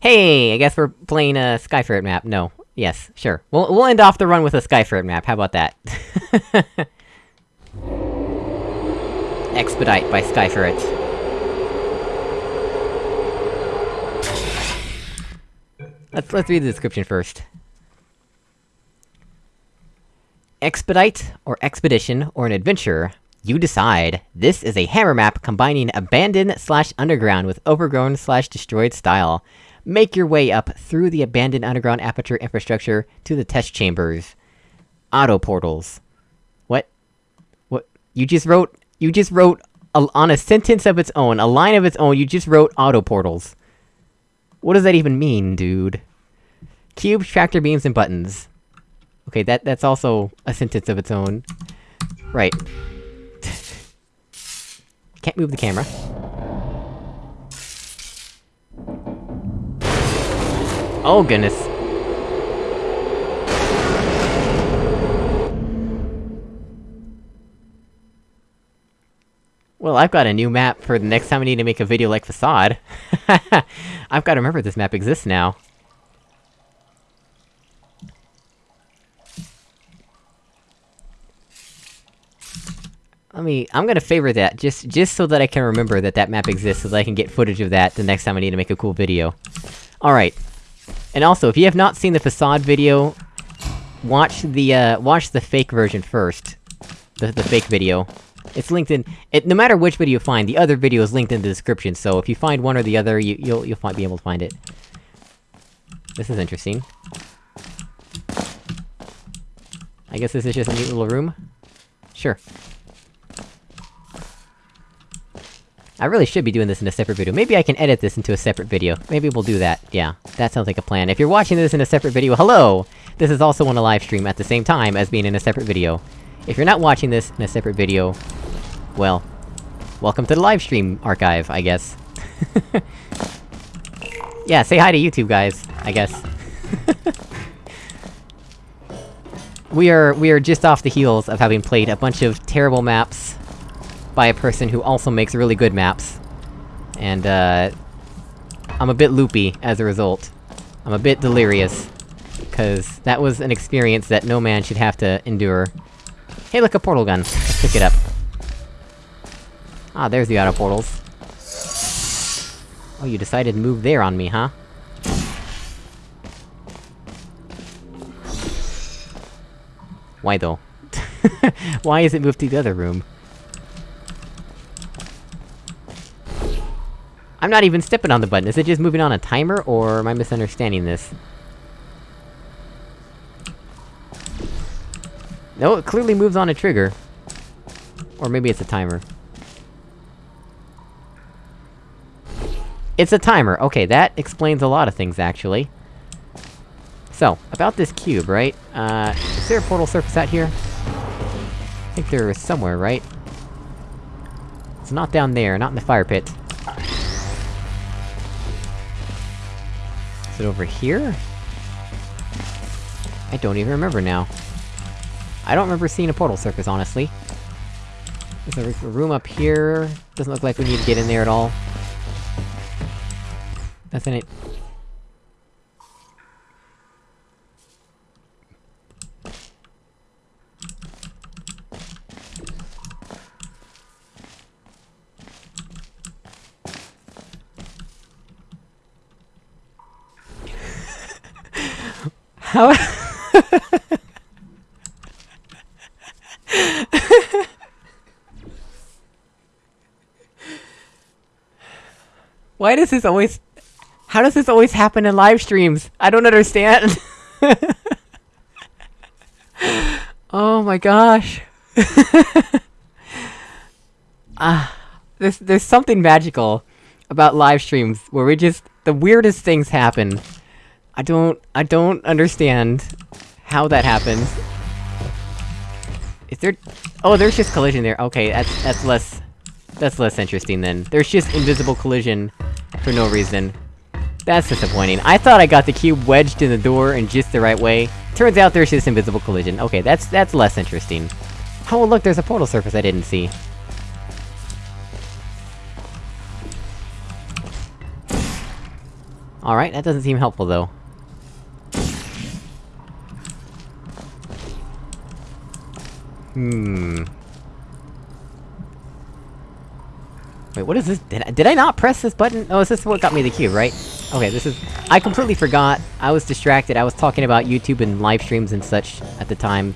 Hey, I guess we're playing a Skyferret map. No. Yes, sure. We'll- we'll end off the run with a Skyferret map, how about that? Expedite by Skyferret. Let's- let's read the description first. Expedite, or expedition, or an adventure, you decide. This is a hammer map combining abandoned slash underground with overgrown slash destroyed style. Make your way up through the abandoned underground aperture infrastructure to the test chambers. Auto portals. What? What? You just wrote- you just wrote a, on a sentence of its own, a line of its own, you just wrote auto portals. What does that even mean, dude? Cubes, tractor beams, and buttons. Okay, that- that's also a sentence of its own. Right. Can't move the camera. Oh goodness. Well, I've got a new map for the next time I need to make a video like Facade. I've gotta remember this map exists now. Let me- I'm gonna favor that, just- just so that I can remember that that map exists, so that I can get footage of that the next time I need to make a cool video. Alright. And also, if you have not seen the Facade video, watch the, uh, watch the fake version first. The- the fake video. It's linked in- it- no matter which video you find, the other video is linked in the description, so if you find one or the other, you- you'll- you'll fi- be able to find it. This is interesting. I guess this is just a neat little room? Sure. I really should be doing this in a separate video. Maybe I can edit this into a separate video. Maybe we'll do that. Yeah, that sounds like a plan. If you're watching this in a separate video, hello! This is also on a live stream at the same time as being in a separate video. If you're not watching this in a separate video, well, welcome to the live stream archive, I guess. yeah, say hi to YouTube, guys, I guess. we are- we are just off the heels of having played a bunch of terrible maps by a person who also makes really good maps. And, uh... I'm a bit loopy as a result. I'm a bit delirious. Cause that was an experience that no man should have to endure. Hey look, a portal gun! Let's pick it up. Ah, there's the auto portals. Oh, you decided to move there on me, huh? Why though? Why is it moved to the other room? I'm not even stepping on the button, is it just moving on a timer, or am I misunderstanding this? No, it clearly moves on a trigger. Or maybe it's a timer. It's a timer, okay, that explains a lot of things, actually. So, about this cube, right? Uh, is there a portal surface out here? I think there is somewhere, right? It's not down there, not in the fire pit. It over here? I don't even remember now. I don't remember seeing a portal surface, honestly. There's a, room up here... Doesn't look like we need to get in there at all. Nothing How- Why does this always... How does this always happen in live streams? I don't understand! oh my gosh. Ah, there's- there's something magical about live streams, where we just- the weirdest things happen. I don't- I don't understand how that happens. Is there- oh, there's just collision there, okay, that's- that's less- that's less interesting then. There's just invisible collision for no reason. That's disappointing. I thought I got the cube wedged in the door in just the right way. Turns out there's just invisible collision. Okay, that's- that's less interesting. Oh look, there's a portal surface I didn't see. Alright, that doesn't seem helpful, though. Hmm... Wait, what is this? Did I, did I not press this button? Oh, is this what got me the cube, right? Okay, this is- I completely forgot. I was distracted, I was talking about YouTube and live streams and such at the time.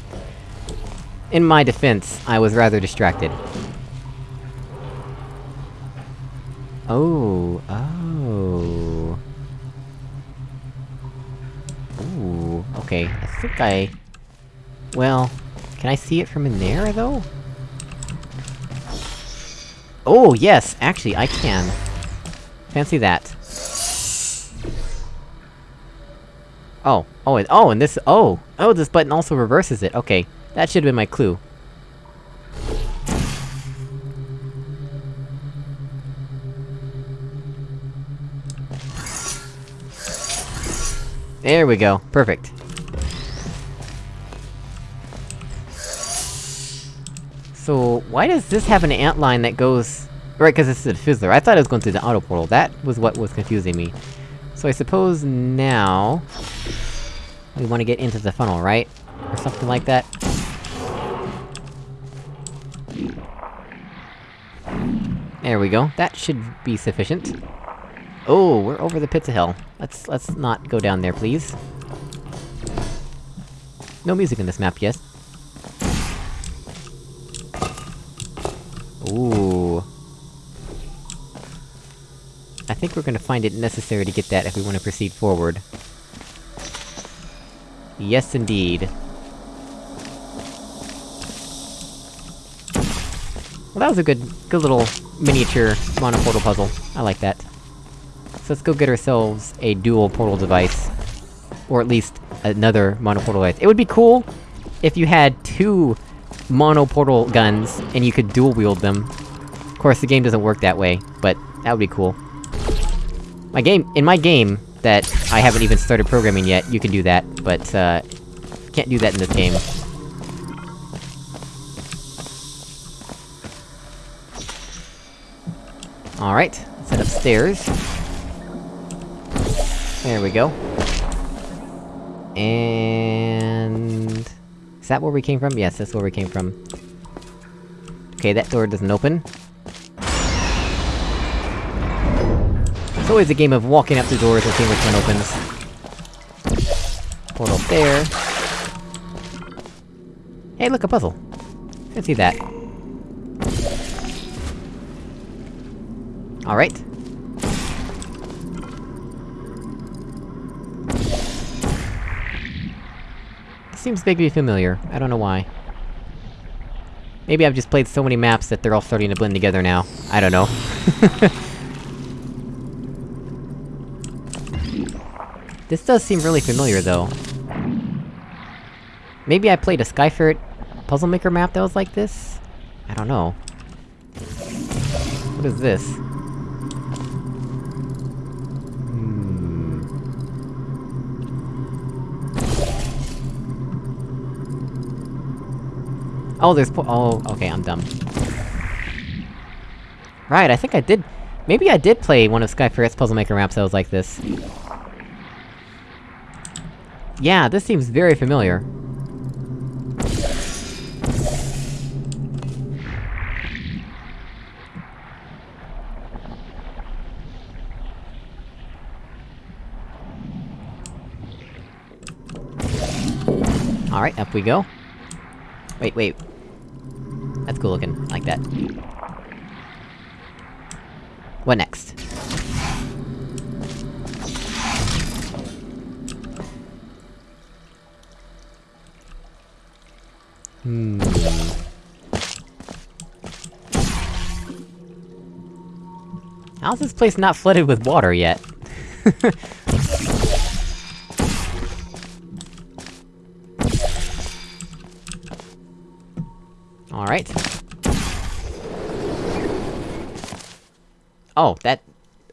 In my defense, I was rather distracted. Oh, oh... Ooh, okay, I think I... Well... Can I see it from in there, though? Oh, yes! Actually, I can. Fancy that. Oh. Oh, and- oh, and this- oh! Oh, this button also reverses it, okay. That should've been my clue. There we go, perfect. So, why does this have an ant line that goes... Right, cause this is a fizzler. I thought it was going through the auto portal. That was what was confusing me. So I suppose now... We wanna get into the funnel, right? Or something like that? There we go. That should be sufficient. Oh, we're over the pits of hell. Let's- let's not go down there, please. No music in this map, yes? Ooh. I think we're gonna find it necessary to get that if we want to proceed forward. Yes, indeed. Well, that was a good- good little miniature monoportal puzzle. I like that. So let's go get ourselves a dual portal device. Or at least, another monoportal device. It would be cool if you had two monoportal guns, and you could dual-wield them. Of course, the game doesn't work that way, but that would be cool. My game- in my game, that I haven't even started programming yet, you can do that, but, uh... Can't do that in this game. Alright, let's head upstairs. There we go. And... Is that where we came from? Yes, that's where we came from. Okay, that door doesn't open. It's always a game of walking up the doors and seeing which one opens. Portal there. Hey, look, a puzzle! Let's see that. Alright. Seems vaguely familiar, I don't know why. Maybe I've just played so many maps that they're all starting to blend together now. I don't know. this does seem really familiar, though. Maybe I played a Skyferret Puzzle Maker map that was like this? I don't know. What is this? Oh, there's po- oh, okay, I'm dumb. Right, I think I did- Maybe I did play one of Skyferret's Puzzle Maker maps that was like this. Yeah, this seems very familiar. Alright, up we go. Wait, wait. That's cool looking, like that. What next? Hmm... How's this place not flooded with water yet? Alright. Oh, that...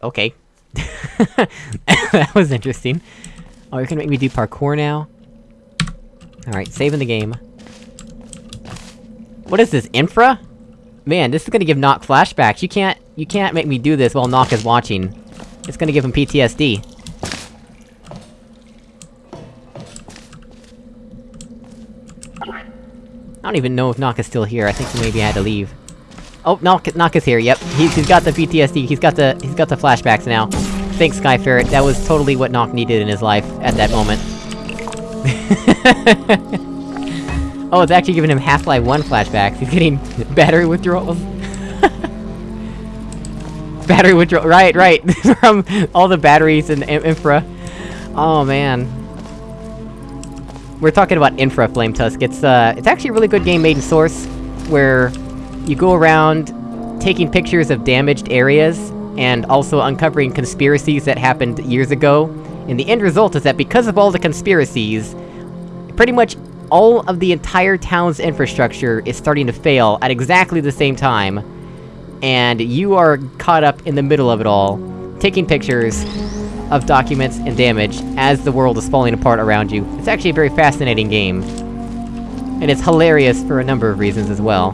okay. that was interesting. Oh, you're gonna make me do parkour now? Alright, saving the game. What is this, infra? Man, this is gonna give Nock flashbacks. You can't- you can't make me do this while Nock is watching. It's gonna give him PTSD. Don't even know if Nock is still here, I think he maybe had to leave. Oh, Nock is here, yep. He's, he's got the PTSD, he's got the- he's got the flashbacks now. Thanks, Skyferret, that was totally what Nock needed in his life, at that moment. oh, it's actually giving him Half-Life 1 flashbacks, he's getting battery withdrawals. battery withdrawal- right, right, from all the batteries and infra. Oh, man. We're talking about Infra Flame Tusk, it's, uh, it's actually a really good game made in Source, where you go around taking pictures of damaged areas, and also uncovering conspiracies that happened years ago, and the end result is that because of all the conspiracies, pretty much all of the entire town's infrastructure is starting to fail at exactly the same time, and you are caught up in the middle of it all, taking pictures, of documents and damage as the world is falling apart around you. It's actually a very fascinating game. And it's hilarious for a number of reasons as well.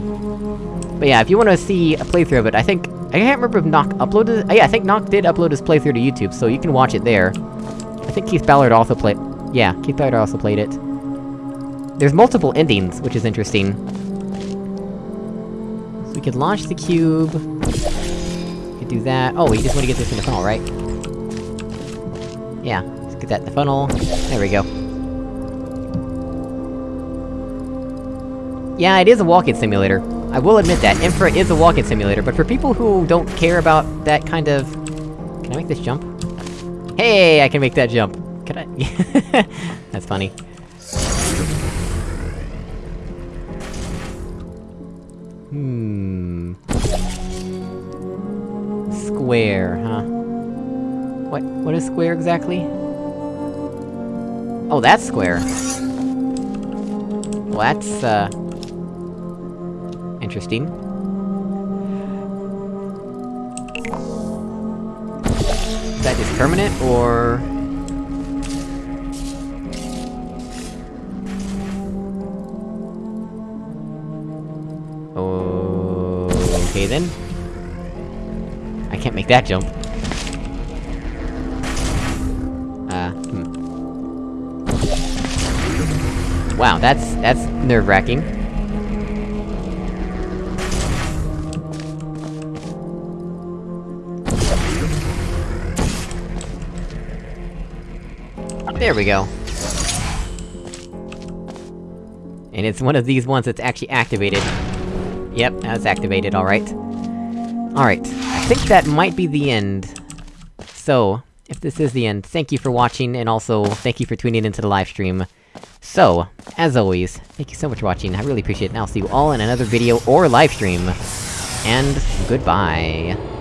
But yeah, if you want to see a playthrough of it, I think... I can't remember if Nock uploaded- uh, yeah, I think Nock did upload his playthrough to YouTube, so you can watch it there. I think Keith Ballard also played- yeah, Keith Ballard also played it. There's multiple endings, which is interesting. So we could launch the cube... We could do that- oh, we just want to get this in the funnel, right? Yeah, let's get that in the funnel. There we go. Yeah, it is a walking simulator. I will admit that, Infra is a walking simulator, but for people who don't care about that kind of... Can I make this jump? Hey, I can make that jump! Can I? That's funny. Hmm... Square, huh? What- what is square exactly? Oh, that's square! Well, that's, uh... Interesting. Is that just permanent, or...? Okay then. I can't make that jump. Wow, that's- that's nerve-wracking. There we go. And it's one of these ones that's actually activated. Yep, that's activated, alright. Alright, I think that might be the end. So, if this is the end, thank you for watching, and also, thank you for tuning into the livestream. So, as always, thank you so much for watching, I really appreciate it, and I'll see you all in another video or livestream. And, goodbye.